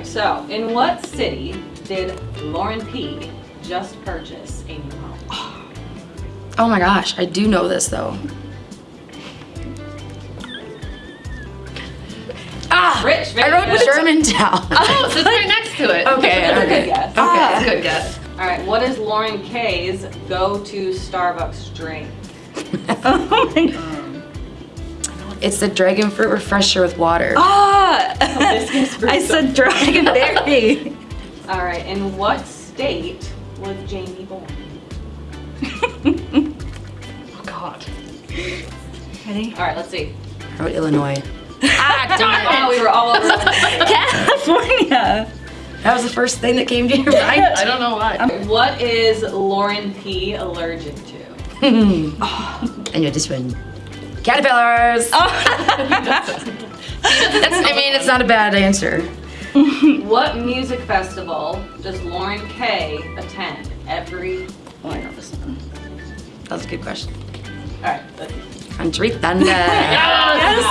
right, so in what city did Lauren P just purchase a new home? Oh my gosh, I do know this though. Ah, Rich, very I wrote good. Germantown. Oh, so it's right next to it. okay, That's a good guess. Okay. That's a good guess. All right, what is Lauren K's go-to Starbucks drink? oh my god. It's the dragon fruit refresher with water. Ah! Hibiscus I said dragonberry. All right, in what state was Jamie born? Oh God. Ready? All right, let's see. I wrote Illinois. ah, darn Oh, we were all over. California. That was the first thing that came to your mind. I don't know why. place. What is Lauren P allergic to? I know this one. Caterpillars. Oh. That's, I mean, it's not a bad answer. What music festival does Lauren K attend every? Oh, I know this one. That was a good question. All right. Country Thunder. Yes.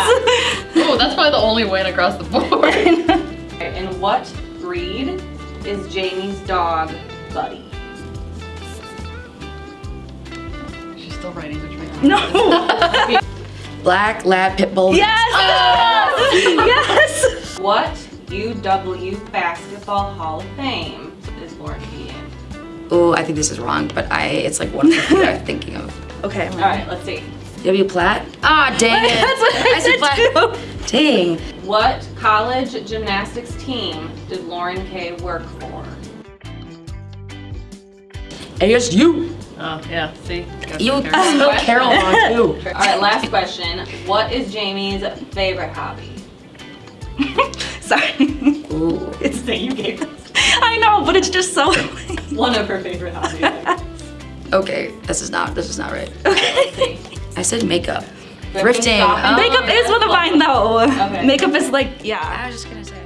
Oh, that's probably the only win across the board. Okay, In what breed is Jamie's dog Buddy? She's still writing the train. no. Black Lab Pitbull. Yes. yes. What UW Basketball Hall of Fame is Lauren P in? Oh, I think this is wrong, but I it's like one of the few I'm thinking of. Okay. All right, let's see. W Platt? Ah, dang it. That's what I, said said Platt. too. Dang. What college gymnastics team did Lauren K work for? ASU. Oh, yeah, see? Got You some character. Carol wrong too. All right, last question. What is Jamie's favorite hobby? Sorry. Ooh. It's that you gave us. I know, but it's just so. One of her favorite hobbies. Okay, this is not this is not right. Let's. I said makeup. Thrifting, Thrifting. Oh. Makeup is one of mine though. Okay. Makeup is like, yeah. I was just gonna say.